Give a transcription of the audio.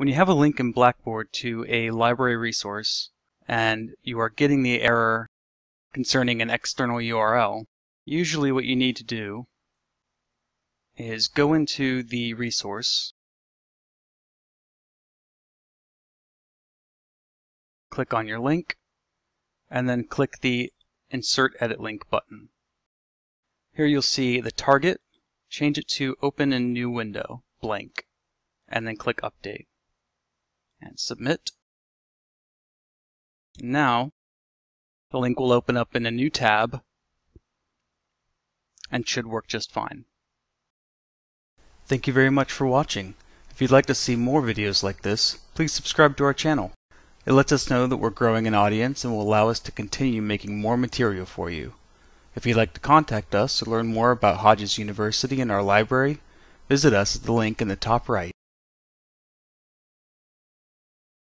When you have a link in Blackboard to a library resource and you are getting the error concerning an external URL, usually what you need to do is go into the resource, click on your link, and then click the Insert Edit Link button. Here you'll see the target, change it to Open in New Window, blank, and then click Update. And submit. Now, the link will open up in a new tab and should work just fine. Thank you very much for watching. If you'd like to see more videos like this, please subscribe to our channel. It lets us know that we're growing an audience and will allow us to continue making more material for you. If you'd like to contact us or learn more about Hodges University and our library, visit us at the link in the top right.